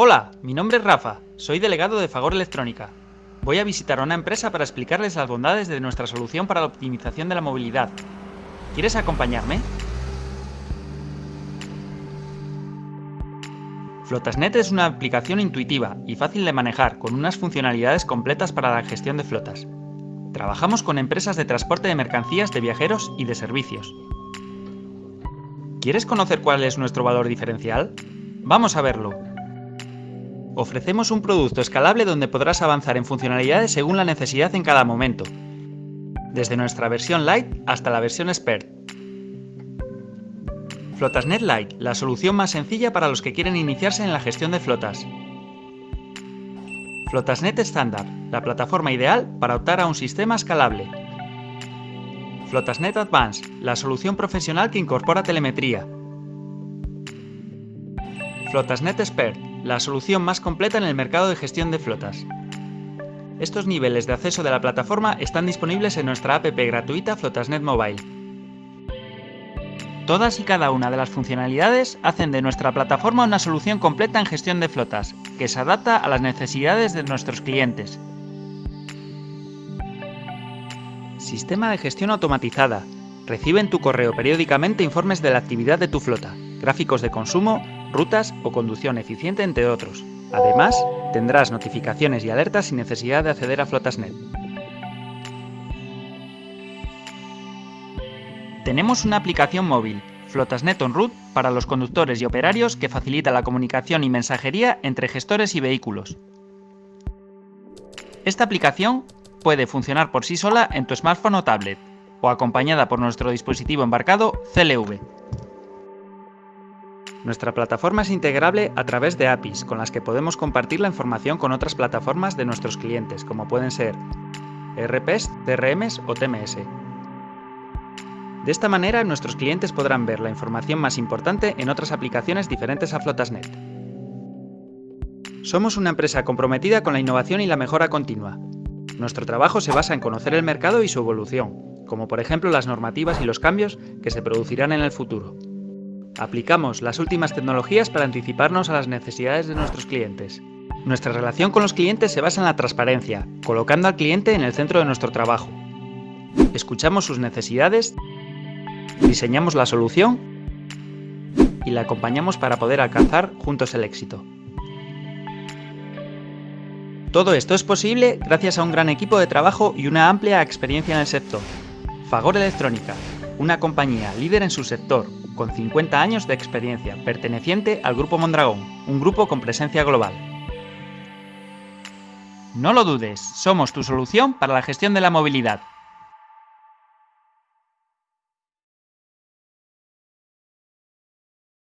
Hola, mi nombre es Rafa, soy delegado de Fagor Electrónica. Voy a visitar una empresa para explicarles las bondades de nuestra solución para la optimización de la movilidad. ¿Quieres acompañarme? Flotasnet es una aplicación intuitiva y fácil de manejar con unas funcionalidades completas para la gestión de flotas. Trabajamos con empresas de transporte de mercancías, de viajeros y de servicios. ¿Quieres conocer cuál es nuestro valor diferencial? Vamos a verlo. Ofrecemos un producto escalable donde podrás avanzar en funcionalidades según la necesidad en cada momento, desde nuestra versión Light hasta la versión Expert. Flotasnet Light, la solución más sencilla para los que quieren iniciarse en la gestión de flotas. Flotasnet Standard, la plataforma ideal para optar a un sistema escalable. Flotasnet Advanced, la solución profesional que incorpora telemetría. Flotasnet Expert, la solución más completa en el mercado de gestión de flotas. Estos niveles de acceso de la plataforma están disponibles en nuestra app gratuita Flotasnet Mobile. Todas y cada una de las funcionalidades hacen de nuestra plataforma una solución completa en gestión de flotas, que se adapta a las necesidades de nuestros clientes. Sistema de gestión automatizada. Recibe en tu correo periódicamente informes de la actividad de tu flota, gráficos de consumo, rutas o conducción eficiente, entre otros. Además, tendrás notificaciones y alertas sin necesidad de acceder a Flotasnet. Tenemos una aplicación móvil, Flotasnet On Route, para los conductores y operarios que facilita la comunicación y mensajería entre gestores y vehículos. Esta aplicación puede funcionar por sí sola en tu smartphone o tablet, o acompañada por nuestro dispositivo embarcado CLV. Nuestra plataforma es integrable a través de APIs, con las que podemos compartir la información con otras plataformas de nuestros clientes, como pueden ser ERPs, CRMs o TMS. De esta manera, nuestros clientes podrán ver la información más importante en otras aplicaciones diferentes a Flotasnet. Somos una empresa comprometida con la innovación y la mejora continua, nuestro trabajo se basa en conocer el mercado y su evolución, como por ejemplo las normativas y los cambios que se producirán en el futuro. Aplicamos las últimas tecnologías para anticiparnos a las necesidades de nuestros clientes. Nuestra relación con los clientes se basa en la transparencia, colocando al cliente en el centro de nuestro trabajo. Escuchamos sus necesidades, diseñamos la solución y la acompañamos para poder alcanzar juntos el éxito. Todo esto es posible gracias a un gran equipo de trabajo y una amplia experiencia en el sector. Fagor Electrónica, una compañía líder en su sector, con 50 años de experiencia, perteneciente al Grupo Mondragón, un grupo con presencia global. No lo dudes, somos tu solución para la gestión de la movilidad.